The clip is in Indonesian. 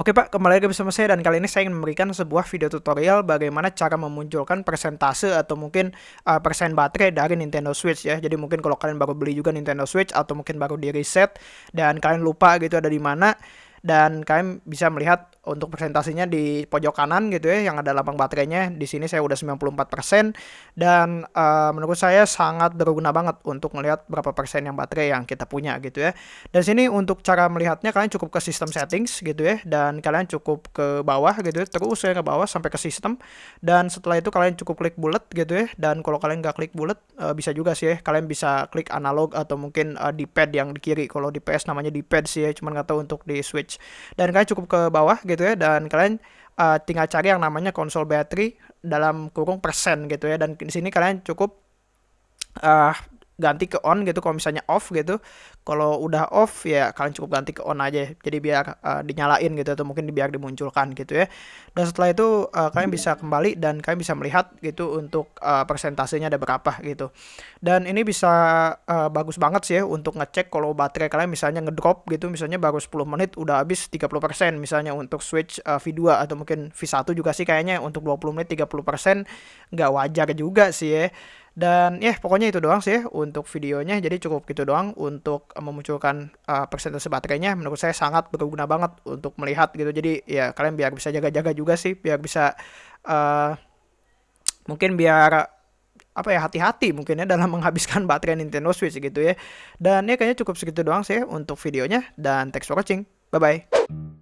Oke Pak, kembali lagi bersama saya dan kali ini saya ingin memberikan sebuah video tutorial bagaimana cara memunculkan persentase atau mungkin uh, persen baterai dari Nintendo Switch ya. Jadi mungkin kalau kalian baru beli juga Nintendo Switch atau mungkin baru di reset dan kalian lupa gitu ada di mana dan kalian bisa melihat untuk presentasinya di pojok kanan gitu ya yang ada lambang baterainya di sini saya udah 94% dan uh, menurut saya sangat berguna banget untuk melihat berapa persen yang baterai yang kita punya gitu ya. Dan sini untuk cara melihatnya kalian cukup ke sistem settings gitu ya dan kalian cukup ke bawah gitu ya terus ya ke bawah sampai ke sistem. Dan setelah itu kalian cukup klik bullet gitu ya dan kalau kalian nggak klik bullet uh, bisa juga sih ya kalian bisa klik analog atau mungkin uh, di pad yang di kiri. Kalau di PS namanya di pad sih ya cuman nggak tahu untuk di switch. Dan kalian cukup ke bawah gitu ya dan kalian uh, tinggal cari yang namanya konsol battery dalam kurung persen gitu ya dan di sini kalian cukup uh, ganti ke on gitu kalau misalnya off gitu. Kalau udah off ya kalian cukup ganti ke on aja. Jadi biar uh, dinyalain gitu atau mungkin biar dimunculkan gitu ya. Dan setelah itu uh, kalian bisa kembali dan kalian bisa melihat gitu untuk uh, persentasenya ada berapa gitu. Dan ini bisa uh, bagus banget sih ya untuk ngecek kalau baterai kalian misalnya ngedrop gitu misalnya baru 10 menit udah habis 30% misalnya untuk switch uh, V2 atau mungkin V1 juga sih kayaknya untuk 20 menit 30% nggak wajar juga sih ya dan ya pokoknya itu doang sih untuk videonya. Jadi cukup gitu doang untuk memunculkan uh, persentase baterainya. Menurut saya sangat berguna banget untuk melihat gitu. Jadi ya kalian biar bisa jaga-jaga juga sih, biar bisa uh, mungkin biar apa ya hati-hati mungkin ya dalam menghabiskan baterai Nintendo Switch gitu ya. Dan ya kayaknya cukup segitu doang sih untuk videonya dan thanks for watching. Bye bye.